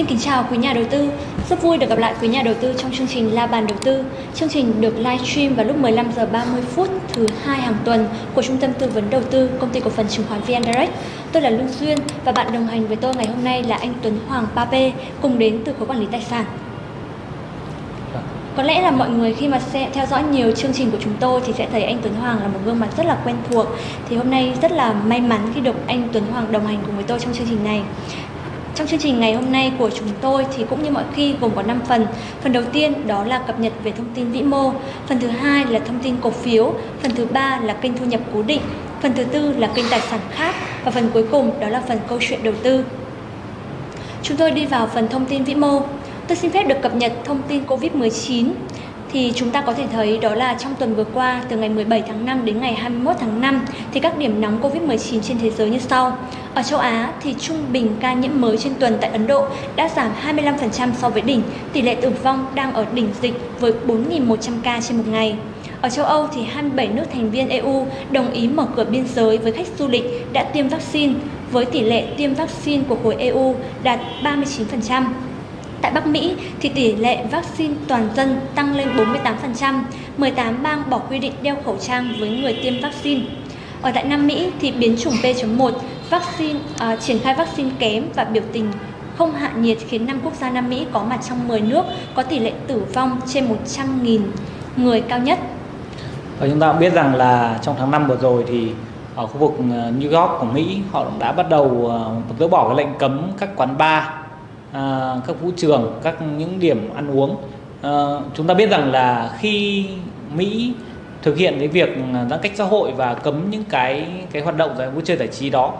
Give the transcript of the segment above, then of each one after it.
Xin kính chào quý nhà đầu tư. Rất vui được gặp lại quý nhà đầu tư trong chương trình La bàn đầu tư. Chương trình được livestream vào lúc 15 giờ 30 phút thứ hai hàng tuần của Trung tâm tư vấn đầu tư, Công ty cổ phần chứng khoán VN Direct. Tôi là Lương Duyên và bạn đồng hành với tôi ngày hôm nay là anh Tuấn Hoàng Pape, cùng đến từ khối quản lý tài sản. Có lẽ là mọi người khi mà sẽ theo dõi nhiều chương trình của chúng tôi thì sẽ thấy anh Tuấn Hoàng là một gương mặt rất là quen thuộc. Thì hôm nay rất là may mắn khi được anh Tuấn Hoàng đồng hành cùng với tôi trong chương trình này. Trong chương trình ngày hôm nay của chúng tôi thì cũng như mọi khi gồm có 5 phần. Phần đầu tiên đó là cập nhật về thông tin vĩ mô, phần thứ hai là thông tin cổ phiếu, phần thứ ba là kênh thu nhập cố định, phần thứ tư là kênh tài sản khác và phần cuối cùng đó là phần câu chuyện đầu tư. Chúng tôi đi vào phần thông tin vĩ mô. Tôi xin phép được cập nhật thông tin Covid-19 thì chúng ta có thể thấy đó là trong tuần vừa qua từ ngày 17 tháng 5 đến ngày 21 tháng 5 thì các điểm nóng Covid-19 trên thế giới như sau. Ở châu Á thì trung bình ca nhiễm mới trên tuần tại Ấn Độ đã giảm 25% so với đỉnh, tỷ lệ tử vong đang ở đỉnh dịch với 4.100 ca trên một ngày. Ở châu Âu thì 27 nước thành viên EU đồng ý mở cửa biên giới với khách du lịch đã tiêm vaccine với tỷ lệ tiêm vaccine của khối EU đạt 39%. Tại Bắc Mỹ thì tỷ lệ vaccine toàn dân tăng lên 48%, 18 bang bỏ quy định đeo khẩu trang với người tiêm vaccine. Ở tại Nam Mỹ thì biến chủng P.1 vaccine uh, triển khai vaccine kém và biểu tình không hạ nhiệt khiến 5 quốc gia Nam Mỹ có mặt trong 10 nước có tỷ lệ tử vong trên 100.000 người cao nhất. Và chúng ta cũng biết rằng là trong tháng 5 vừa rồi thì ở khu vực ờ, New York của Mỹ họ đã bắt đầu ờ, dỡ bỏ cái lệnh cấm các quán bar à, các vũ trường các những điểm ăn uống. À, chúng ta biết rằng là khi Mỹ thực hiện cái việc giãn cách xã hội và cấm những cái cái hoạt động vui chơi giải trí đó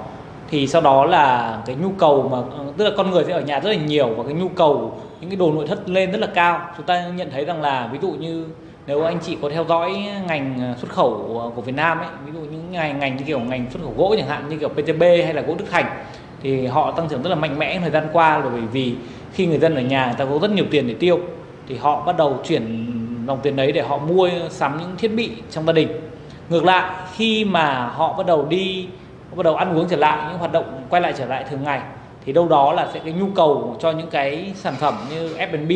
thì sau đó là cái nhu cầu mà tức là con người sẽ ở nhà rất là nhiều và cái nhu cầu những cái đồ nội thất lên rất là cao. Chúng ta nhận thấy rằng là ví dụ như nếu anh chị có theo dõi ngành xuất khẩu của Việt Nam ấy ví dụ những ngành ngành như kiểu ngành xuất khẩu gỗ chẳng hạn như kiểu PTB hay là gỗ Đức Thành thì họ tăng trưởng rất là mạnh mẽ thời gian qua là bởi vì khi người dân ở nhà người ta có rất nhiều tiền để tiêu thì họ bắt đầu chuyển dòng tiền đấy để họ mua sắm những thiết bị trong gia đình. Ngược lại khi mà họ bắt đầu đi bắt đầu ăn uống trở lại những hoạt động quay lại trở lại thường ngày thì đâu đó là sẽ cái nhu cầu cho những cái sản phẩm như F&B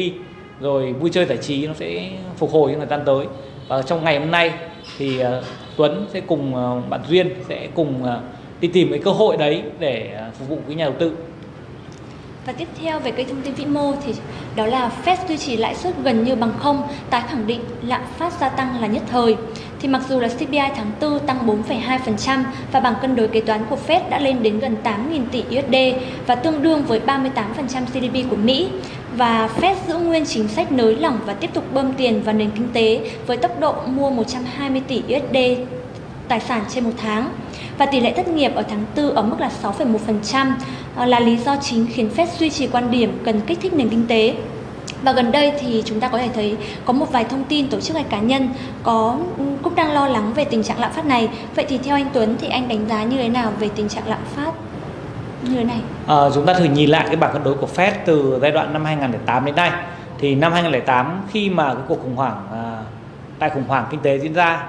rồi vui chơi giải trí nó sẽ phục hồi trong thời gian tới. Và trong ngày hôm nay thì uh, Tuấn sẽ cùng uh, bạn Duyên sẽ cùng uh, đi tìm cái cơ hội đấy để à, phục vụ cái nhà đầu tư và tiếp theo về cái thông tin vĩ mô thì đó là Fed duy trì lãi suất gần như bằng không, tái khẳng định lạm phát gia tăng là nhất thời. Thì mặc dù là CPI tháng 4 tăng 4,2% và bằng cân đối kế toán của Fed đã lên đến gần 8.000 tỷ USD và tương đương với 38% GDP của Mỹ. Và Fed giữ nguyên chính sách nới lỏng và tiếp tục bơm tiền vào nền kinh tế với tốc độ mua 120 tỷ USD tài sản trên một tháng và tỷ lệ thất nghiệp ở tháng 4 ở mức là 6,1% ờ, là lý do chính khiến Fed duy trì quan điểm cần kích thích nền kinh tế. Và gần đây thì chúng ta có thể thấy có một vài thông tin tổ chức hay cá nhân có ừ, cũng đang lo lắng về tình trạng lạm phát này. Vậy thì theo anh Tuấn thì anh đánh giá như thế nào về tình trạng lạm phát như thế này? À, chúng ta thử nhìn lại cái bảng cân đối của Fed từ giai đoạn năm 2008 đến nay. Thì năm 2008 khi mà cái cuộc khủng hoảng à, đại khủng hoảng kinh tế diễn ra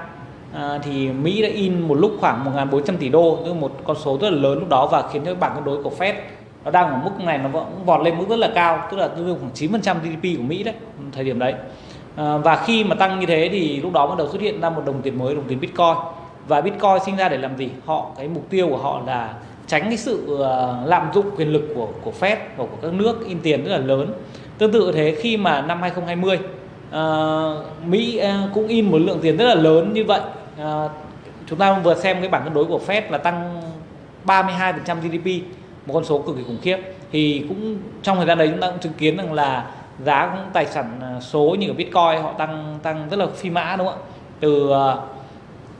à, thì Mỹ đã in một lúc khoảng 1.400 tỷ đô tức một con số rất là lớn lúc đó và khiến cho bảng cân đối của Fed nó đang ở mức này nó vẫn vọt lên mức rất là cao tức là tương đương khoảng 9% GDP của Mỹ đấy thời điểm đấy. À, và khi mà tăng như thế thì lúc đó bắt đầu xuất hiện ra một đồng tiền mới đồng tiền Bitcoin. Và Bitcoin sinh ra để làm gì? Họ cái mục tiêu của họ là tránh cái sự ờ, lạm dụng quyền lực của của Fed và của các nước in tiền rất là lớn. Tương tự thế khi mà năm 2020 uh, Mỹ uh, cũng in một lượng tiền rất là lớn như vậy. Ờ, chúng ta vừa xem cái bảng cân đối của Fed là tăng 32% GDP một con số cực kỳ khủng khiếp. Thì cũng trong thời gian đấy chúng ta cũng chứng kiến rằng là giá cũng tài sản ờ, số như ở Bitcoin họ tăng tăng rất là phi mã đúng không ạ? Từ ờ,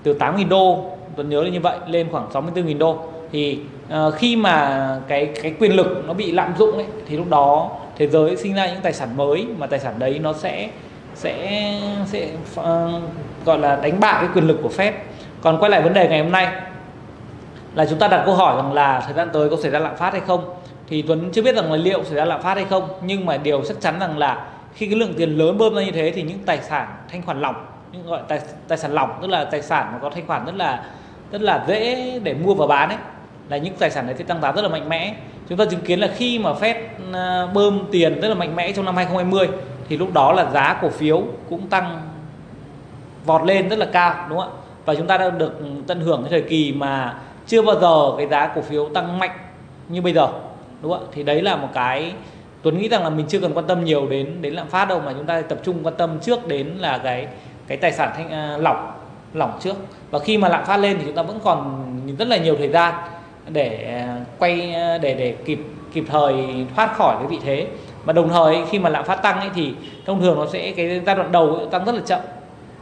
từ 8.000 đô tôi nhớ là như vậy lên khoảng 64.000 đô. Thì uh, khi mà cái cái quyền lực nó bị lạm dụng ấy thì lúc đó thế giới sinh ra những tài sản mới mà tài sản đấy nó sẽ sẽ sẽ uh, gọi là đánh bại cái quyền lực của Fed. Còn quay lại vấn đề ngày hôm nay là chúng ta đặt câu hỏi rằng là thời gian tới có xảy ra lạm phát hay không? Thì Tuấn chưa biết rằng là liệu xảy ra lạm phát hay không, nhưng mà điều chắc chắn rằng là khi cái lượng tiền lớn bơm ra như thế thì những tài sản thanh khoản lỏng, những gọi tài tài sản lỏng tức là tài sản mà có thanh khoản rất là rất là dễ để mua và bán ấy là những tài sản đấy sẽ tăng giá rất là mạnh mẽ chúng ta chứng kiến là khi mà Fed ờ, bơm tiền rất là mạnh mẽ trong năm 2020 thì lúc đó là giá cổ phiếu cũng tăng vọt lên rất là cao đúng không ạ? Và chúng ta đã được tận hưởng cái thời kỳ mà chưa bao giờ cái giá cổ phiếu tăng mạnh như bây giờ đúng không ạ? Thì đấy là một cái Tuấn nghĩ rằng là mình chưa cần quan tâm nhiều đến đến lạm phát đâu mà chúng ta tập trung quan tâm trước đến là cái cái tài sản thanh uh, lỏng lỏng trước. Và khi mà lạm phát lên thì chúng ta vẫn còn rất là nhiều thời gian để à, quay à, để để kịp kịp thời thoát khỏi cái vị thế. Mà đồng thời khi mà lạm phát tăng ấy thì thông thường nó sẽ cái giai đoạn đầu tăng rất là chậm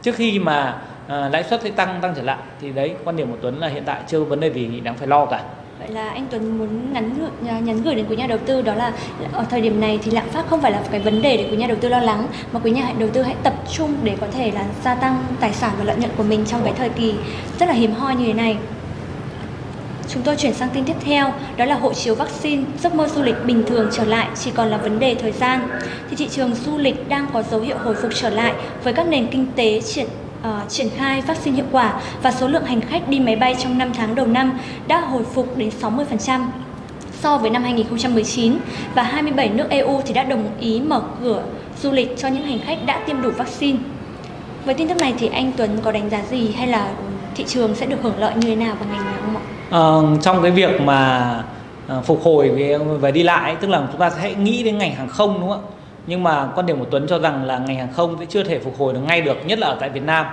trước khi mà à, lãi suất sẽ tăng tăng trở lại thì đấy quan điểm của Tuấn là hiện tại chưa có vấn đề gì đáng phải lo cả Vậy là anh Tuấn muốn nhắn à, nhắn gửi đến quý nhà đầu tư đó là ở thời điểm này thì lạm phát không phải là cái vấn đề để quý nhà đầu tư lo lắng mà quý nhà đầu tư hãy tập trung để có thể là gia tăng tài sản và lợi nhuận của mình trong cái thời kỳ rất là hiếm hoi như thế này. Chúng tôi chuyển sang tin tiếp theo, đó là hộ chiếu vaccine, giấc mơ du lịch bình thường trở lại chỉ còn là vấn đề thời gian. Thì thị trường du lịch đang có dấu hiệu hồi phục trở lại với các nền kinh tế triển uh, triển khai vaccine hiệu quả và số lượng hành khách đi máy bay trong 5 tháng đầu năm đã hồi phục đến 60% so với năm 2019 và 27 nước EU thì đã đồng ý mở cửa du lịch cho những hành khách đã tiêm đủ vaccine. Với tin tức này thì anh Tuấn có đánh giá gì hay là thị trường sẽ được hưởng lợi như thế nào vào ngành này không ạ? Uh, trong cái việc mà uh, phục hồi về, về đi lại tức là chúng ta sẽ nghĩ đến ngành hàng không đúng không ạ? nhưng mà quan điểm của Tuấn cho rằng là ngành hàng không sẽ chưa thể phục hồi được ngay được nhất là ở tại Việt Nam.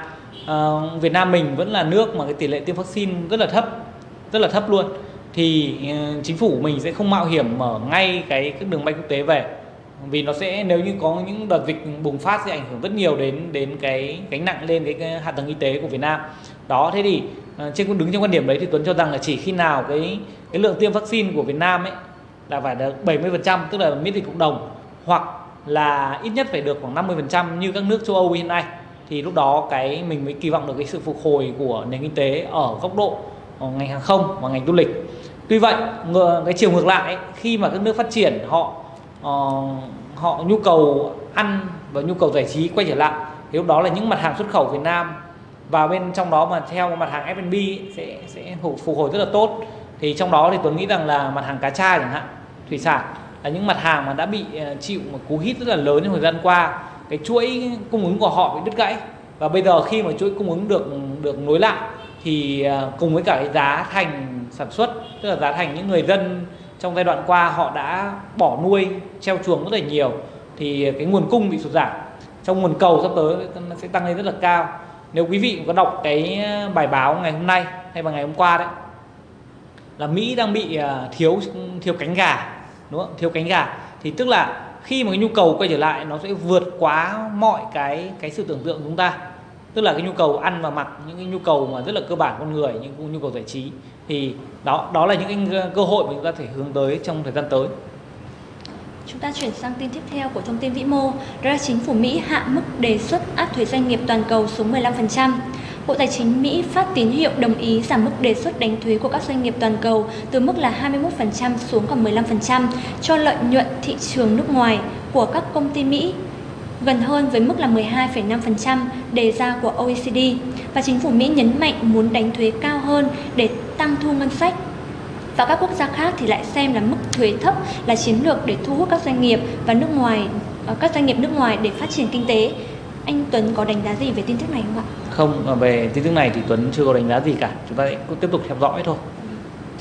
À, Việt Nam mình vẫn là nước mà cái tỷ lệ tiêm vaccine rất là thấp rất là thấp luôn. Thì uh, chính phủ mình sẽ không mạo hiểm mở ngay cái các đường bay quốc tế về vì nó sẽ nếu như có những đợt dịch bùng phát sẽ ảnh hưởng rất nhiều đến đến cái gánh nặng lên cái, cái hạ tầng y tế của Việt Nam đó thế thì ờ, trên đứng trong quan điểm đấy thì Tuấn cho rằng là chỉ khi nào cái cái lượng tiêm vaccine của Việt Nam ấy là phải được 70% tức là miễn dịch cộng đồng hoặc là ít nhất phải được khoảng 50% như các nước châu Âu hiện nay thì lúc đó cái mình mới kỳ vọng được cái sự phục hồi của nền kinh tế ở góc độ ở ngành hàng không và ngành du lịch. Tuy vậy, cái chiều ngược lại khi mà các nước phát triển họ Ờ, họ nhu cầu ăn và nhu cầu giải trí quay trở lại. Thì lúc đó là những mặt hàng xuất khẩu Việt Nam. Và bên trong đó mà theo mặt hàng F&B sẽ sẽ phục hồi rất là tốt. Thì trong đó thì Tuấn nghĩ rằng là mặt hàng cá tra chẳng hạn, thủy sản là những mặt hàng mà đã bị ờ, chịu một cú hít rất là lớn trong thời gian qua. Cái chuỗi cung ứng của họ bị đứt gãy. Và bây giờ khi mà chuỗi cung ứng được được nối lại thì ờ, cùng với cả cái giá thành sản xuất, tức là giá thành những người dân trong giai đoạn qua, họ đã bỏ nuôi, treo chuồng rất là nhiều. Thì cái nguồn cung bị sụt giảm. Trong nguồn cầu sắp tới nó sẽ tăng lên rất là cao. Nếu quý vị có đọc cái ờ, bài báo ngày hôm nay hay vào ngày hôm qua đấy, là Mỹ đang bị ờ, thiếu thiếu cánh gà, đúng không? Thiếu cánh gà. Thì tức là khi mà cái nhu cầu quay trở lại, nó sẽ vượt quá mọi cái cái sự tưởng tượng của chúng ta tức là cái nhu cầu ăn và mặc những cái nhu cầu mà rất là cơ bản con người những nhu cầu giải trí thì đó đó là những cái cơ hội mà chúng ta thể hướng tới trong thời gian tới. Chúng ta chuyển sang tin tiếp theo của thông tin vĩ mô, đó là chính phủ Mỹ hạ mức đề xuất áp thuế doanh nghiệp toàn cầu xuống 15%. Bộ Tài chính Mỹ phát tín hiệu đồng ý giảm mức đề xuất đánh thuế của các doanh nghiệp toàn cầu từ mức là 21% xuống còn 15% cho lợi nhuận thị trường nước ngoài của các công ty Mỹ gần hơn với mức là 12,5% đề ra của OECD và chính phủ Mỹ nhấn mạnh muốn đánh thuế cao hơn để tăng thu ngân sách và các quốc gia khác thì lại xem là mức thuế thấp là chiến lược để thu hút các doanh nghiệp và nước ngoài ờ, các doanh nghiệp nước ngoài để phát triển kinh tế anh Tuấn có đánh giá gì về tin tức này không ạ? Không, à, về tin tức này thì Tuấn chưa có đánh giá gì cả. Chúng ta sẽ tiếp tục theo dõi thôi.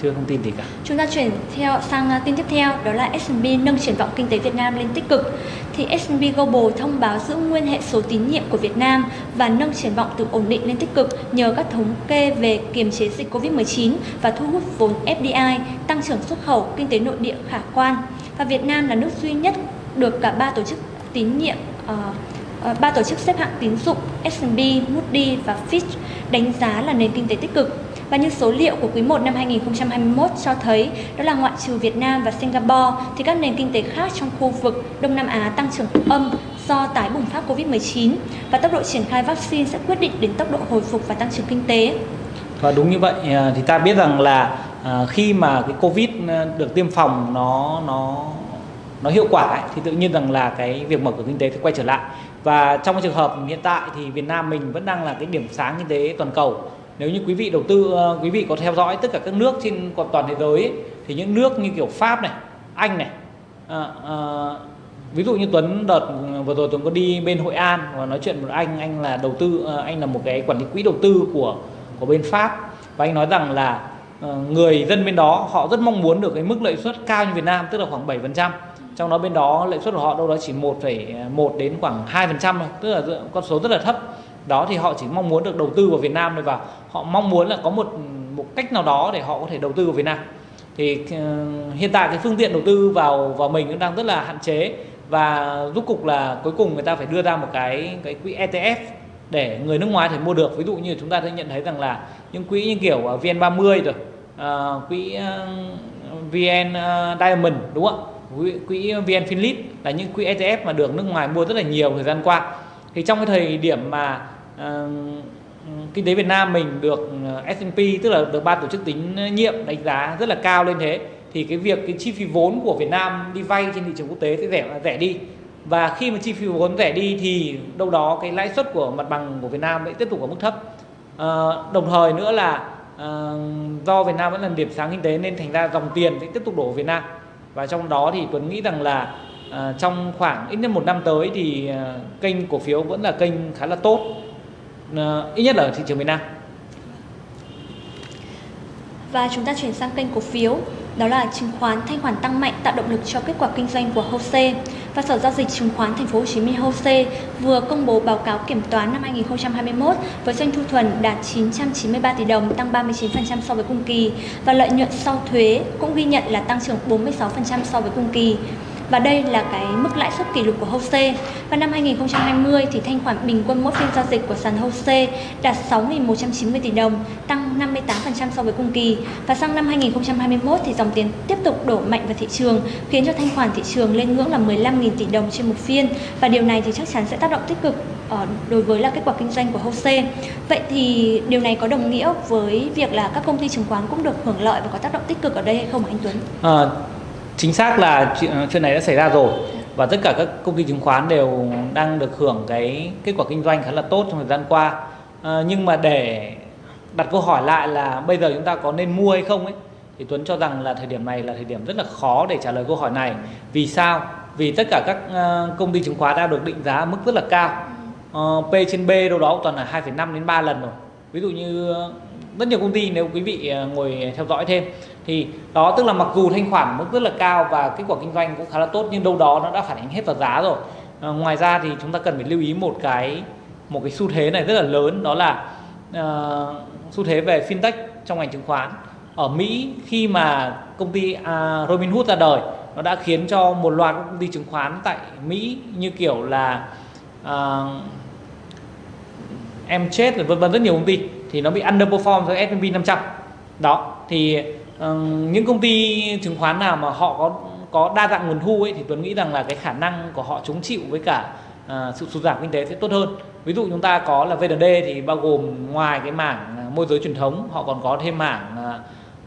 Chưa thông tin gì cả. Chúng ta chuyển theo sang à, tin tiếp theo, đó là S&P nâng triển vọng kinh tế Việt Nam lên tích cực. Thì S&P Global thông báo giữ nguyên hệ số tín nhiệm của Việt Nam và nâng triển vọng từ ổn định lên tích cực nhờ các thống kê về kiềm chế dịch Covid-19 và thu hút vốn FDI, tăng trưởng xuất khẩu, kinh tế nội địa khả quan. Và Việt Nam là nước duy nhất được cả ba tổ chức tín nhiệm uh, ba tổ chức xếp hạng tín dụng S&P, Moody và Fitch đánh giá là nền kinh tế tích cực. Và như số liệu của quý 1 năm 2021 cho thấy, đó là ngoại trừ Việt Nam và Singapore thì các nền kinh tế khác trong khu vực Đông Nam Á tăng trưởng âm do tái bùng phát Covid-19 và tốc độ triển khai vaccine sẽ quyết định đến tốc độ hồi phục và tăng trưởng kinh tế. Và đúng như vậy à, thì ta biết rằng là à, khi mà cái Covid à, được tiêm phòng nó nó nó hiệu quả ấy, thì tự nhiên rằng là cái việc mở cửa kinh tế sẽ quay trở lại và trong trường hợp hiện tại thì Việt Nam mình vẫn đang là cái điểm sáng kinh tế toàn cầu nếu như quý vị đầu tư ờ, quý vị có theo dõi tất cả các nước trên toàn thế giới ấy, thì những nước như kiểu Pháp này Anh này à, à, ví dụ như Tuấn đợt ừ, vừa rồi Tuấn có đi bên Hội An và nói chuyện với anh anh là đầu tư anh là một cái quản lý quỹ đầu tư của của bên Pháp. Và anh nói rằng là người dân bên đó họ rất mong muốn được cái mức lợi suất cao như Việt Nam tức là khoảng 7% trong đó bên đó lợi suất của họ đâu đó chỉ 1,1 đến khoảng 2% thôi tức là con số rất là thấp đó thì họ chỉ mong muốn được đầu tư vào Việt Nam thôi và họ mong muốn là có một một cách nào đó để họ có thể đầu tư vào Việt Nam. Thì uh, hiện tại cái phương tiện đầu tư vào vào mình cũng đang rất là hạn chế và rút cục là cuối cùng người ta phải đưa ra một cái cái quỹ ETF để người nước ngoài thể mua được. Ví dụ như chúng ta sẽ nhận thấy rằng là những quỹ như kiểu ờ, VN30 rồi uh, quỹ uh, VN uh, Diamond đúng không ạ? Quỹ VN Finlit là những quỹ ETF mà được nước ngoài mua rất là nhiều thời gian qua thì trong cái thời điểm mà uh, kinh tế Việt Nam mình được ờ, S&P tức là được ban tổ chức tín nhiệm đánh giá rất là cao lên thế thì cái việc cái chi phí vốn của Việt Nam đi vay trên thị trường quốc tế sẽ rẻ rẻ đi. Và khi mà chi phí vốn rẻ đi thì đâu đó cái lãi suất của mặt bằng của Việt Nam sẽ tiếp tục ở mức thấp. À, đồng thời nữa là à, do Việt Nam vẫn là điểm sáng kinh tế nên thành ra dòng tiền sẽ tiếp tục đổ vào Việt Nam. Và trong đó thì Tuấn nghĩ rằng là à, trong khoảng ít nhất một năm tới thì à, kênh cổ phiếu vẫn là kênh khá là tốt. À, ít nhất là ở thị trường Việt Nam. Và chúng ta chuyển sang kênh cổ phiếu đó là chứng khoán thanh khoản tăng mạnh tạo động lực cho kết quả kinh doanh của HOSE và Sở giao dịch chứng khoán Thành phố Hồ Chí Minh HOSE vừa công bố báo cáo kiểm toán năm 2021 với doanh thu thuần đạt 993 tỷ đồng, tăng 39% so với cùng kỳ. Và lợi nhuận sau thuế cũng ghi nhận là tăng trưởng 46% so với cùng kỳ và đây là cái mức lãi suất kỷ lục của HOSE. Và năm 2020 thì thanh khoản bình quân mỗi phiên giao dịch của sàn HOSE đạt 6.190 tỷ đồng, tăng 58% so với cùng kỳ. Và sang năm 2021 thì dòng tiền tiếp tục đổ mạnh vào thị trường, khiến cho thanh khoản thị trường lên ngưỡng là 15.000 tỷ đồng trên một phiên. Và điều này thì chắc chắn sẽ tác động tích cực ờ, đối với là kết quả kinh doanh của HOSE. Vậy thì điều này có đồng nghĩa với việc là các công ty chứng khoán cũng được hưởng lợi và có tác động tích cực ở đây hay không anh Tuấn? À, chính xác là chuyện này đã xảy ra rồi và tất cả các công ty chứng khoán đều đang được hưởng cái kết quả kinh doanh khá là tốt trong thời gian qua. À, nhưng mà để đặt câu hỏi lại là bây giờ chúng ta có nên mua hay không ấy thì Tuấn cho rằng là thời điểm này là thời điểm rất là khó để trả lời câu hỏi này. Vì sao? Vì tất cả các công ty chứng khoán đã được định giá mức rất là cao. Uh, P trên B đâu đó toàn là 2,5 đến 3 lần rồi. Ví dụ như rất nhiều công ty nếu quý vị à, ngồi à, theo dõi thêm. Thì đó tức là mặc dù thanh khoản mức rất là cao và kết quả kinh doanh cũng khá là tốt nhưng đâu đó nó đã phản ánh hết vào giá rồi. À, ngoài ra thì chúng ta cần phải lưu ý một cái một cái xu thế này rất là lớn đó là uh, xu thế về fintech trong ngành chứng khoán. Ở Mỹ khi mà công ty uh, Robinhood ra đời nó đã khiến cho một loạt các công ty chứng khoán tại Mỹ như kiểu là uh, em chết rồi vân vân rất nhiều công ty thì nó bị underperform với S&P 500 đó thì ờ, những công ty chứng khoán nào mà họ có có đa dạng nguồn thu ấy thì Tuấn nghĩ rằng là cái khả năng của họ chống chịu với cả uh, sự sụt giảm kinh tế sẽ tốt hơn. Ví dụ chúng ta có là VND thì bao gồm ngoài cái mảng ờ, môi giới truyền thống họ còn có thêm mảng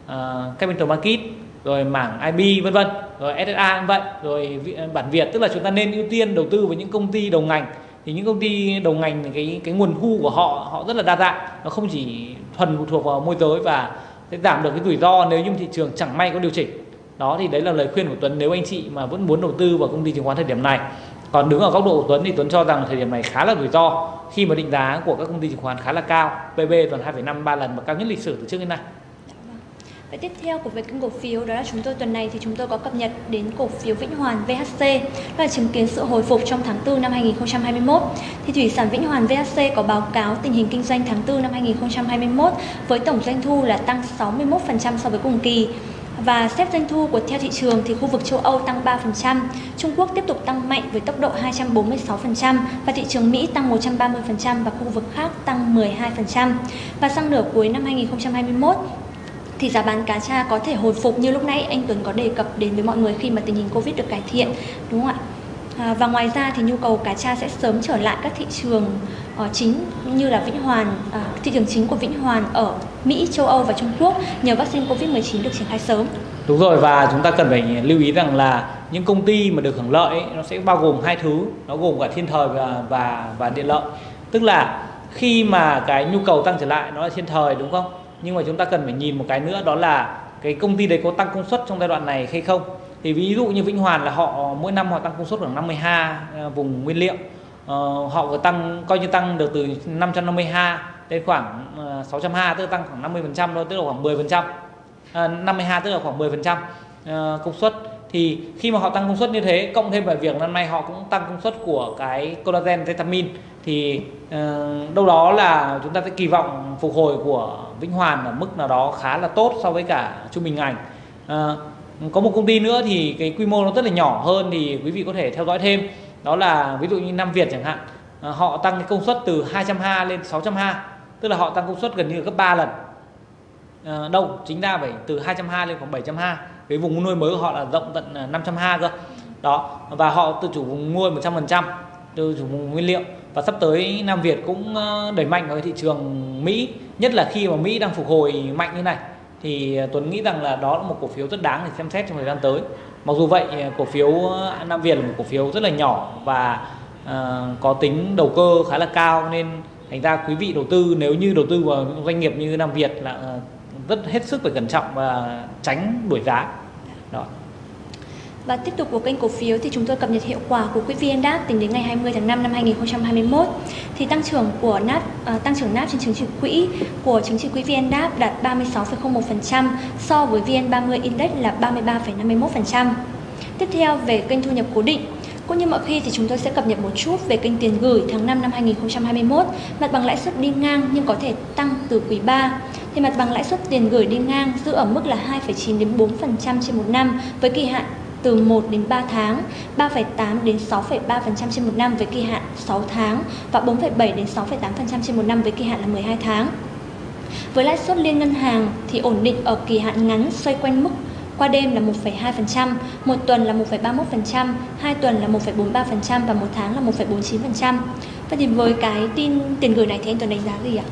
uh, capital market rồi mảng IB vân vân rồi SSA cũng vậy rồi bản Việt. Tức là chúng ta nên ưu tiên đầu tư với những công ty đầu ngành thì những công ty đầu ngành cái cái nguồn thu của họ họ rất là đa dạng. Nó không chỉ thuần phụ thuộc vào môi giới và sẽ giảm được cái rủi ro nếu như thị trường chẳng may có điều chỉnh. Đó thì đấy là lời khuyên của Tuấn. Nếu anh chị mà vẫn muốn đầu tư vào công ty chứng khoán thời điểm này còn đứng ở góc độ của Tuấn thì Tuấn cho rằng thời điểm này khá là rủi ro. Khi mà định giá của các công ty chứng khoán khá là cao PB toàn 2,5 3 lần và cao nhất lịch sử từ trước đến nay. Và tiếp theo của về kênh cổ phiếu đó là chúng tôi tuần này thì chúng tôi có cập nhật đến cổ phiếu Vĩnh Hoàn VHC đó là chứng kiến sự hồi phục trong tháng 4 năm 2021. Thì thủy sản Vĩnh Hoàn VHC có báo cáo tình hình kinh doanh tháng 4 năm 2021 với tổng doanh thu là tăng 61% so với cùng kỳ. Và xếp doanh thu của theo thị trường thì khu vực châu Âu tăng 3%, Trung Quốc tiếp tục tăng mạnh với tốc độ 246% và thị trường Mỹ tăng 130% và khu vực khác tăng 12%. Và sang nửa cuối năm 2021 thì giá bán cá tra có thể hồi phục như lúc nãy anh Tuấn có đề cập đến với mọi người khi mà tình hình Covid được cải thiện đúng không ạ? À, và ngoài ra thì nhu cầu cá tra sẽ sớm trở lại các thị trường uh, chính như là Vĩnh Hoàn, uh, thị trường chính của Vĩnh Hoàn ở Mỹ, châu Âu và Trung Quốc nhờ vaccine Covid-19 được triển khai sớm. Đúng rồi và chúng ta cần phải lưu ý rằng là những công ty mà được hưởng lợi ấy, nó sẽ bao gồm hai thứ, nó gồm cả thiên thời và và và điện lợi. Tức là khi mà cái nhu cầu tăng trở lại nó là thiên thời đúng không? Nhưng mà chúng ta cần phải nhìn một cái nữa đó là cái công ty đấy có tăng công suất trong giai đoạn này hay không? Thì ví dụ như Vĩnh Hoàn là họ mỗi năm họ tăng công suất khoảng 50 ha à, vùng nguyên liệu. Uh, họ có tăng coi như tăng được từ 550 ha đến khoảng uh, 600 ha tức là tăng khoảng 50 phần trăm thôi tức là khoảng 10 phần trăm. Uh, 50 ha tức là khoảng 10 phần trăm ờ, công suất thì khi mà họ tăng công suất như thế cộng thêm vào việc năm nay họ cũng tăng công suất của cái collagen vitamin thì uh, đâu đó là chúng ta sẽ kỳ vọng phục hồi của Vĩnh Hoàn ở mức nào đó khá là tốt so với cả trung bình ngành. Uh, có một công ty nữa thì cái quy mô nó rất là nhỏ hơn thì quý vị có thể theo dõi thêm. Đó là ví dụ như Nam Việt chẳng hạn. Uh, họ tăng cái công suất từ 200 ha lên 600 ha tức là họ tăng công suất gần như gấp 3 lần. Uh, đâu chính ra phải từ 200 ha lên khoảng 700 ha cái vùng nuôi mới của họ là rộng tận à, 500 ha cơ. Đó và họ tự chủ vùng nuôi 100% tự chủ vùng nguyên liệu. Và sắp tới Nam Việt cũng ờ, đẩy mạnh vào cái thị trường Mỹ nhất là khi mà Mỹ đang phục hồi mạnh như này. Thì à, Tuấn nghĩ rằng là đó là một cổ phiếu rất đáng để xem xét trong thời gian tới. Mặc dù vậy à, cổ phiếu Nam Việt là một cổ phiếu rất là nhỏ và uh, có tính đầu cơ khá là cao. Nên thành ra quý vị đầu tư nếu như đầu tư vào doanh nghiệp như Nam Việt là uh, rất hết sức phải cẩn trọng và tránh đuổi giá đó và tiếp tục của kênh cổ phiếu thì chúng tôi cập nhật hiệu quả của quỹ VN-DAX tính đến ngày 20 tháng 5 năm 2021 thì tăng trưởng của NAP uh, tăng trưởng NAP trên chứng chỉ quỹ của chứng chỉ quỹ VN-DAX đạt 36,01% so với VN30 Index là 33,51%. Tiếp theo về kênh thu nhập cố định cũng như mọi khi thì chúng tôi sẽ cập nhật một chút về kênh tiền gửi tháng 5 năm 2021. Mặt bằng lãi suất đi ngang nhưng có thể tăng từ quý 3. Thì mặt bằng lãi suất tiền gửi đi ngang giữ ở mức là 2,9 đến 4% trên một năm với kỳ hạn từ 1 đến 3 tháng, 3,8 đến 6,3% trên một năm với kỳ hạn 6 tháng và 4,7 đến 6,8% trên một năm với kỳ hạn là 12 tháng. Với lãi suất liên ngân hàng thì ổn định ở kỳ hạn ngắn xoay quanh mức qua đêm là 1,2%, một tuần là 1,31%, hai tuần là 1,43% và một tháng là 1,49%. Vậy thì với cái tin tiền gửi này thì anh Tuấn đánh giá gì ạ?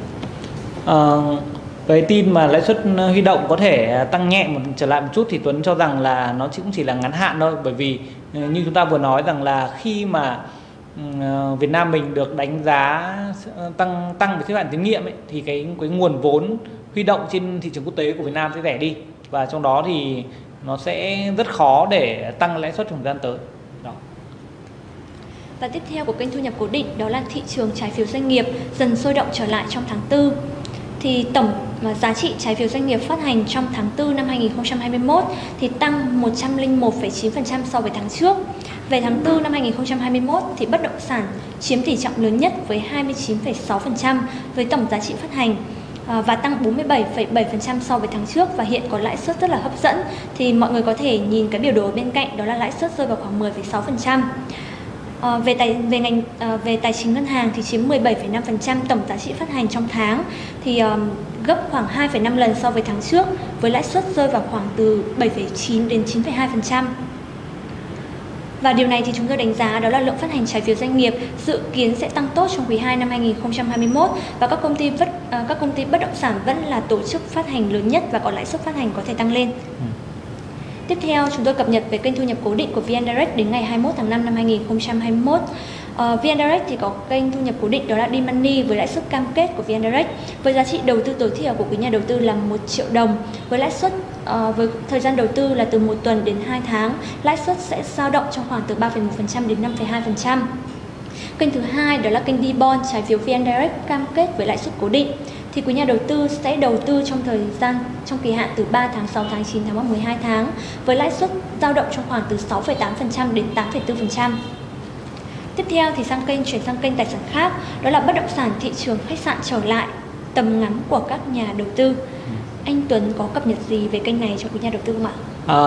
Uh, cái tin mà lãi suất ờ, huy động có thể ờ, tăng nhẹ một trở lại một chút thì Tuấn cho rằng là nó cũng chỉ là ngắn hạn thôi bởi vì ờ, như chúng ta vừa nói rằng là khi mà ừ, Việt Nam mình được đánh giá tăng tăng về xếp hạng tín nhiệm ấy, thì cái cái nguồn vốn huy động trên thị trường quốc tế của Việt Nam sẽ rẻ đi và trong đó thì nó sẽ rất khó để tăng lãi suất trong thời gian tới. Đó. Và tiếp theo của kênh thu nhập cố định đó là thị trường trái phiếu doanh nghiệp dần sôi động trở lại trong tháng 4 thì tổng à, giá trị trái phiếu doanh nghiệp phát hành trong tháng 4 năm 2021 thì tăng 101,9% so với tháng trước. Về tháng 4 năm 2021 thì bất động sản chiếm tỷ trọng lớn nhất với 29,6% với tổng giá trị phát hành à, và tăng 47,7% so với tháng trước và hiện có lãi suất rất là hấp dẫn thì mọi người có thể nhìn cái biểu đồ bên cạnh đó là lãi suất rơi vào khoảng 10,6%. À, về tài về ngành à, về tài chính ngân hàng thì chiếm 17,5% tổng giá trị phát hành trong tháng thì à, gấp khoảng 2,5 lần so với tháng trước với lãi suất rơi vào khoảng từ 7,9 đến 9,2%. Và điều này thì chúng tôi đánh giá đó là lượng phát hành trái phiếu doanh nghiệp dự kiến sẽ tăng tốt trong quý 2 năm 2021 và các công ty bất ờ, các công ty bất động sản vẫn là tổ chức phát hành lớn nhất và có lãi suất phát hành có thể tăng lên. Ừ. Tiếp theo, chúng tôi cập nhật về kênh thu nhập cố định của VN Direct đến ngày 21 tháng 5 năm 2021. Uh, ờ, VN Direct thì có kênh thu nhập cố định đó là D-Money với lãi suất cam kết của VN Direct với giá trị đầu tư tối thiểu của quý nhà đầu tư là 1 triệu đồng với lãi suất uh, với thời gian đầu tư là từ 1 tuần đến 2 tháng lãi suất sẽ dao động trong khoảng từ 3,1% đến 5,2%. Kênh thứ hai đó là kênh D-Bond trái phiếu VN Direct cam kết với lãi suất cố định thì quý nhà đầu tư sẽ đầu tư trong thời gian trong kỳ hạn từ 3 tháng, 6 tháng, 9 tháng và 12 tháng với lãi suất dao động trong khoảng từ 6,8% đến 8,4%. Tiếp theo thì sang kênh chuyển sang kênh tài sản khác, đó là bất động sản thị trường khách sạn trở lại tầm ngắm của các nhà đầu tư. Anh Tuấn có cập nhật gì về kênh này cho quý nhà đầu tư không ạ? À,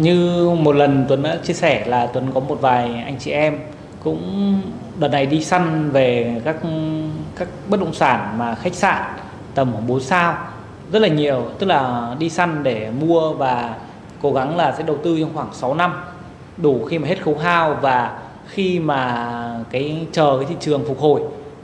như một lần Tuấn đã chia sẻ là Tuấn có một vài anh chị em cũng đợt này đi săn về các các bất động sản mà khách sạn tầm khoảng 4 sao rất là nhiều tức là đi săn để mua và cố gắng là sẽ đầu tư trong khoảng 6 năm. Đủ khi mà hết khấu hao và khi mà cái chờ cái thị trường phục hồi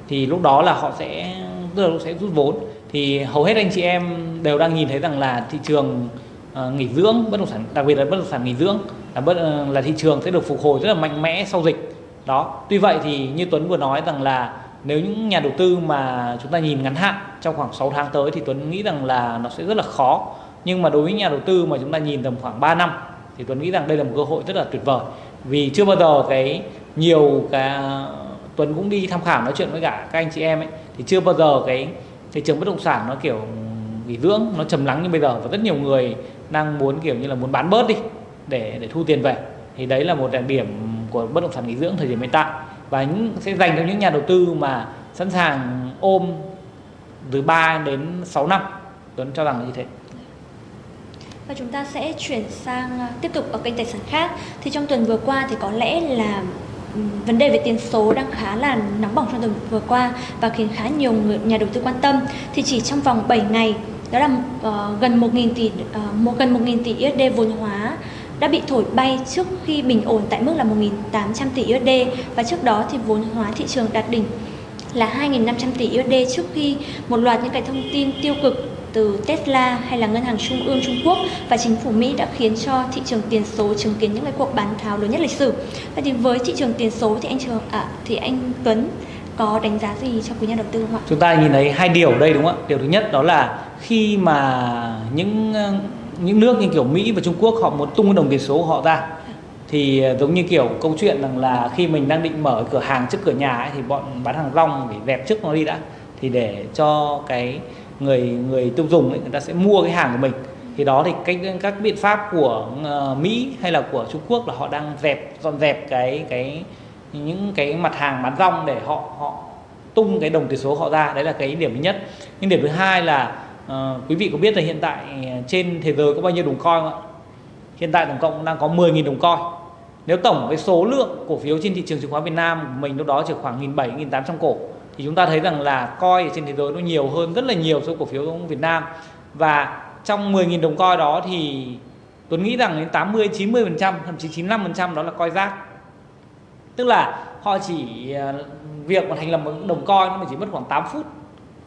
thì lúc đó là họ sẽ tức là sẽ rút vốn. Thì hầu hết anh chị em đều đang nhìn thấy rằng là thị trường uh, nghỉ dưỡng bất động sản đặc biệt là bất động sản nghỉ dưỡng là bất là thị trường sẽ được phục hồi rất là mạnh mẽ sau dịch. Đó tuy vậy thì như Tuấn vừa nói rằng là nếu những nhà đầu tư mà chúng ta nhìn ngắn hạn trong khoảng 6 tháng tới thì Tuấn nghĩ rằng là nó sẽ rất là khó. Nhưng mà đối với nhà đầu tư mà chúng ta nhìn tầm khoảng 3 năm thì Tuấn nghĩ rằng đây là một cơ hội rất là tuyệt vời. Vì chưa bao giờ cái nhiều cái, Tuấn cũng đi tham khảo nói chuyện với cả các anh chị em ấy, thì chưa bao giờ cái thị trường bất động sản nó kiểu nghỉ dưỡng, nó trầm lắng như bây giờ. Và rất nhiều người đang muốn kiểu như là muốn bán bớt đi để để thu tiền về. Thì đấy là một đặc điểm của bất động sản nghỉ dưỡng thời điểm hiện tại và những sẽ dành cho những nhà đầu tư mà sẵn sàng ôm từ 3 đến 6 năm. Tuấn cho rằng là như thế. Và chúng ta sẽ chuyển sang à, tiếp tục ở kênh tài sản khác. Thì trong tuần vừa qua thì có lẽ là ừ, vấn đề về tiền số đang khá là nóng bỏng trong tuần vừa qua và khiến khá nhiều người, nhà đầu tư quan tâm. Thì chỉ trong vòng 7 ngày đó là uh, gần 1.000 tỷ uh, một gần 1.000 tỷ USD vốn hóa đã bị thổi bay trước khi bình ổn tại mức là 1.800 tỷ USD và trước đó thì vốn hóa thị trường đạt đỉnh là 2.500 tỷ USD trước khi một loạt những cái thông tin tiêu cực từ Tesla hay là ngân hàng trung ương Trung Quốc và chính phủ Mỹ đã khiến cho thị trường tiền số chứng kiến những cái cuộc bán tháo lớn nhất lịch sử. Vậy thì với thị trường tiền số thì anh trường à, thì anh Tuấn có đánh giá gì cho quý nhà đầu tư không ạ? Chúng ta nhìn thấy hai điều ở đây đúng không ạ? Điều thứ nhất đó là khi mà những những nước như kiểu Mỹ và Trung Quốc họ muốn tung cái đồng tiền số của họ ra. Thì ờ, giống như kiểu câu chuyện rằng là khi mình đang định mở cửa hàng trước cửa nhà ấy, thì bọn bán hàng rong phải dẹp trước nó đi đã. Thì để cho cái người người tiêu dùng ấy, người ta sẽ mua cái hàng của mình. Thì đó thì cách các biện pháp của ờ, Mỹ hay là của Trung Quốc là họ đang dẹp dọn dẹp cái cái những cái mặt hàng bán rong để họ họ tung cái đồng tiền số họ ra. Đấy là cái điểm thứ nhất. Nhưng điểm thứ hai là Ờ, quý vị có biết là hiện tại ờ, trên thế giới có bao nhiêu đồng coin không ạ? Hiện tại tổng cộng đang có 10.000 đồng coin. Nếu tổng cái số lượng cổ phiếu trên thị trường chứng khoán Việt Nam mình lúc đó chỉ khoảng 1.700 1.800 cổ, thì chúng ta thấy rằng là coi trên thế giới nó nhiều hơn rất là nhiều số cổ phiếu của Việt Nam. Và trong 10.000 đồng coi đó thì Tuấn nghĩ rằng đến 80 90% thậm chí 95% đó là coi rác. Tức là họ chỉ ờ, việc mà thành lập một đồng coi nó chỉ mất khoảng 8 phút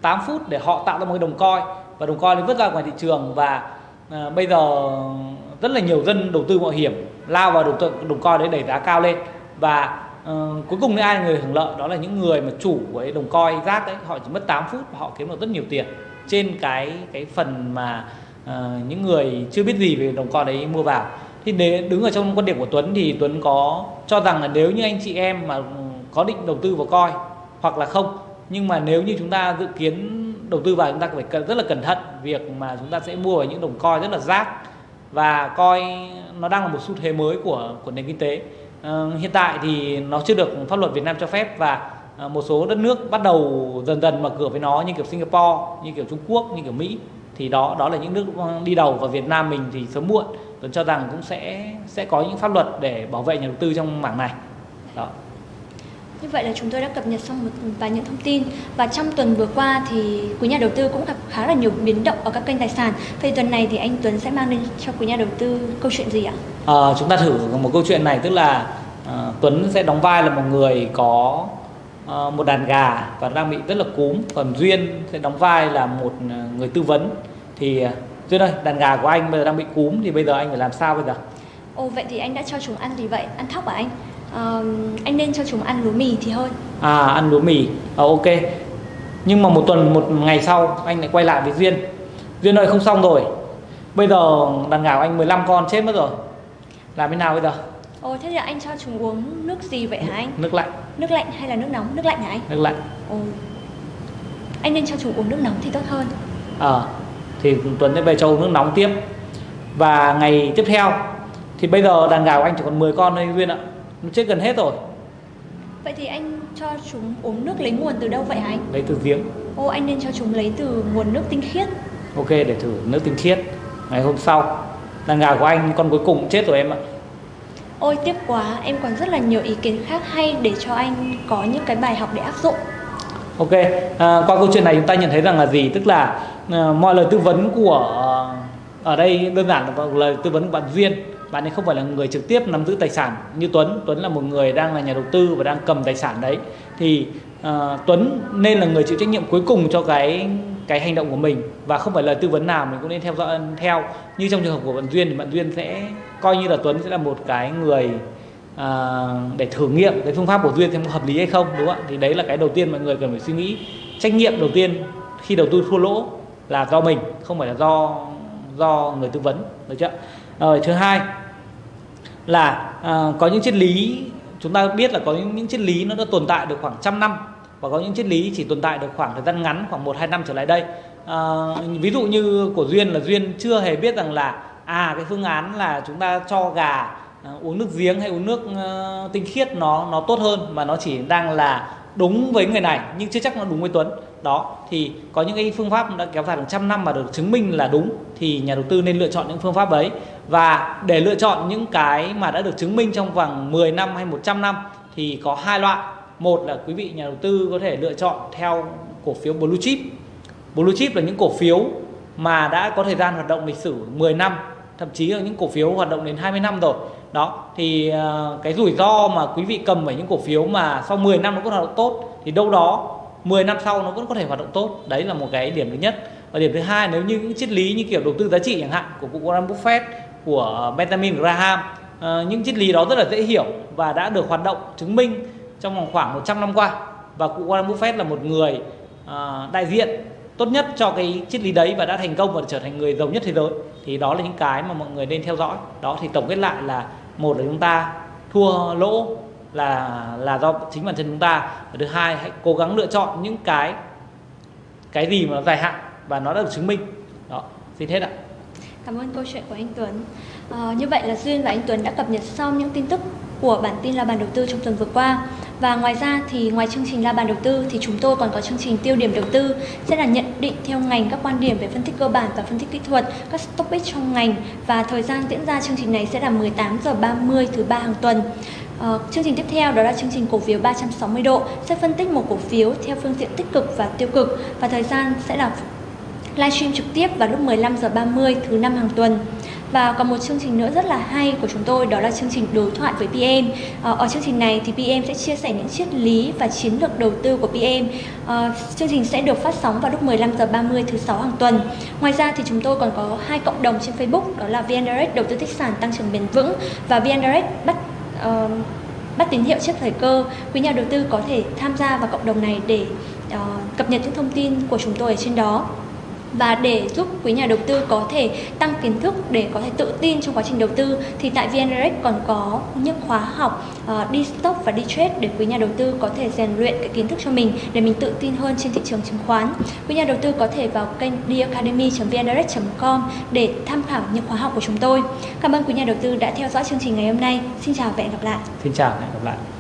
8 phút để họ tạo ra một cái đồng coi và đồng coi nó vứt ra ngoài thị trường và à, bây giờ rất là nhiều dân đầu tư mạo hiểm lao vào đồng, đồng coi đấy đẩy giá cao lên. Và uh, cuối cùng ai là người hưởng lợi? Đó là những người mà chủ của đồng coi rác đấy. Họ chỉ mất 8 phút và họ kiếm được rất nhiều tiền. Trên cái cái phần mà uh, những người chưa biết gì về đồng coi đấy mua vào. Thì để đứng ở trong quan điểm của Tuấn thì Tuấn có cho rằng là nếu như anh chị em mà ừ, có định đầu tư vào coi hoặc là không nhưng mà nếu như chúng ta dự kiến đầu tư vào chúng ta phải rất là cẩn thận việc mà chúng ta sẽ mua vào những đồng coi rất là rác và coi nó đang là một xu thế mới của của nền kinh tế. À, hiện tại thì nó chưa được pháp luật Việt Nam cho phép và ờ, một số đất nước bắt đầu dần dần mở cửa với nó như kiểu Singapore, như kiểu Trung Quốc, như kiểu Mỹ. Thì đó đó là những nước ờ, đi đầu và Việt Nam mình thì sớm muộn. Tôi cho rằng cũng sẽ sẽ có những pháp luật để bảo vệ nhà đầu tư trong mảng này. Đó như vậy là chúng tôi đã cập nhật xong một vài những thông tin và trong tuần vừa qua thì quý nhà đầu tư cũng gặp khá là nhiều biến động ở các kênh tài sản. Vậy tuần này thì anh Tuấn sẽ mang đến cho quý nhà đầu tư câu chuyện gì ạ? À, chúng ta thử một câu chuyện này tức là à, Tuấn sẽ đóng vai là một người có à, một đàn gà và đang bị rất là cúm, còn Duyên sẽ đóng vai là một người tư vấn. Thì Duyên ơi, đàn gà của anh bây giờ đang bị cúm thì bây giờ anh phải làm sao bây giờ? Ồ vậy thì anh đã cho chúng ăn gì vậy? Ăn thóc à anh? Uh, anh nên cho chúng ăn lúa mì thì hơn. À ăn lúa mì. À, ok. Nhưng mà một tuần một ngày sau anh lại quay lại với duyên. Duyên ơi không xong rồi. Bây giờ đàn gà của anh 15 con chết mất rồi. Làm thế nào bây giờ? Ồ thế thì anh cho chúng uống nước gì vậy hả anh? Nước lạnh. Nước lạnh hay là nước nóng? Nước lạnh hả anh? Nước lạnh. Ồ. Anh nên cho chúng uống nước nóng thì tốt hơn. Ờ à, Thì Tuấn sẽ về cho uống nước nóng tiếp. Và ngày tiếp theo Thì bây giờ đàn gà của anh chỉ còn 10 con thôi Duyên ạ nó chết gần hết rồi. Vậy thì anh cho chúng uống nước lấy nguồn từ đâu vậy hả anh? Lấy từ giếng. Ô anh nên cho chúng lấy từ nguồn nước tinh khiết. Ok để thử nước tinh khiết. Ngày hôm sau Đàn gà của anh con cuối cùng chết rồi em ạ. Ôi tiếc quá. Em còn rất là nhiều ý kiến khác hay Để cho anh có những cái bài học để áp dụng. Ok à, Qua câu chuyện này chúng ta nhận thấy rằng là gì? Tức là à, mọi lời tư vấn của Ở đây đơn giản là lời tư vấn của bạn Duyên bạn ấy không phải là người trực tiếp nắm giữ tài sản như Tuấn. Tuấn là một người đang là nhà đầu tư và đang cầm tài sản đấy. Thì uh, Tuấn nên là người chịu trách nhiệm cuối cùng cho cái cái hành động của mình và không phải lời tư vấn nào mình cũng nên theo dõi theo. Như trong trường hợp của bạn Duyên thì bạn Duyên sẽ coi như là Tuấn sẽ là một cái người uh, để thử nghiệm cái phương pháp của Duyên xem có hợp lý hay không đúng không ạ? Thì đấy là cái đầu tiên mọi người cần phải suy nghĩ. Trách nhiệm đầu tiên khi đầu tư thua lỗ là do mình không phải là do do người tư vấn được chưa? Rồi thứ hai là à, có những triết lý chúng ta biết là có những, những triết lý nó đã tồn tại được khoảng trăm năm và có những triết lý chỉ tồn tại được khoảng thời gian ngắn khoảng 1 2 năm trở lại đây. À, ví dụ như của duyên là duyên chưa hề biết rằng là à cái phương án là chúng ta cho gà à, uống nước giếng hay uống nước uh, tinh khiết nó nó tốt hơn mà nó chỉ đang là đúng với người này nhưng chưa chắc nó đúng với Tuấn đó, thì có những cái phương pháp đã kéo dài hàng trăm năm mà được chứng minh là đúng, thì nhà đầu tư nên lựa chọn những phương pháp ấy. Và để lựa chọn những cái mà đã được chứng minh trong vòng 10 năm hay 100 năm, thì có hai loại. Một là quý vị nhà đầu tư có thể lựa chọn theo cổ phiếu blue chip. Blue chip là những cổ phiếu mà đã có thời gian hoạt động lịch sử 10 năm, thậm chí là những cổ phiếu hoạt động đến 20 năm rồi. Đó, thì ờ, cái rủi ro mà quý vị cầm ở những cổ phiếu mà sau 10 năm nó có hoạt động tốt, thì đâu đó 10 năm sau nó vẫn có thể hoạt động tốt. Đấy là một cái điểm thứ nhất. Và điểm thứ hai nếu như những triết lý như kiểu đầu tư giá trị chẳng hạn của cụ Warren Buffett của Benjamin Graham uh, những triết lý đó rất là dễ hiểu và đã được hoạt động chứng minh trong vòng khoảng 100 năm qua. Và cụ Warren Buffett là một người uh, đại diện tốt nhất cho cái triết lý đấy và đã thành công và trở thành người giàu nhất thế giới. Thì đó là những cái mà mọi người nên theo dõi. Đó thì tổng kết lại là một là chúng ta thua lỗ là là do chính bản thân chúng ta. Và thứ hai hãy cố gắng lựa chọn những cái cái gì mà dài hạn và nó đã được chứng minh. Đó xin hết ạ. Cảm ơn câu chuyện của anh Tuấn. À, như vậy là duyên và anh Tuấn đã cập nhật xong những tin tức của bản tin la bàn đầu tư trong tuần vừa qua. Và ngoài ra thì ngoài chương trình la bàn đầu tư thì chúng tôi còn có chương trình tiêu điểm đầu tư sẽ là nhận định theo ngành các quan điểm về phân tích cơ bản và phân tích kỹ thuật các topic trong ngành. Và thời gian diễn ra chương trình này sẽ là 18 giờ 30 thứ ba hàng tuần. Ờ, chương trình tiếp theo đó là chương trình cổ phiếu 360 độ sẽ phân tích một cổ phiếu theo phương diện tích cực và tiêu cực và thời gian sẽ là livestream trực tiếp vào lúc 15 giờ 30 thứ năm hàng tuần. Và còn một chương trình nữa rất là hay của chúng tôi đó là chương trình đối thoại với PM. Ờ, ở chương trình này thì PM sẽ chia sẻ những triết lý và chiến lược đầu tư của PM. Ờ, chương trình sẽ được phát sóng vào lúc 15 giờ 30 thứ sáu hàng tuần. Ngoài ra thì chúng tôi còn có hai cộng đồng trên Facebook đó là VN Direct đầu tư tích sản tăng trưởng bền vững và VN Direct bắt uh, bắt tín hiệu trước thời cơ. Quý nhà đầu tư có thể tham gia vào cộng đồng này để uh, cập nhật những thông tin của chúng tôi ở trên đó và để giúp quý nhà đầu tư có thể tăng kiến thức để có thể tự tin trong quá trình đầu tư thì tại VN Direct còn có những khóa học uh, đi stock và đi trade để quý nhà đầu tư có thể rèn luyện cái kiến thức cho mình để mình tự tin hơn trên thị trường chứng khoán. Quý nhà đầu tư có thể vào kênh dacademy.vndirect.com để tham khảo những khóa học của chúng tôi. Cảm ơn quý nhà đầu tư đã theo dõi chương trình ngày hôm nay. Xin chào và hẹn gặp lại. Xin chào và hẹn gặp lại.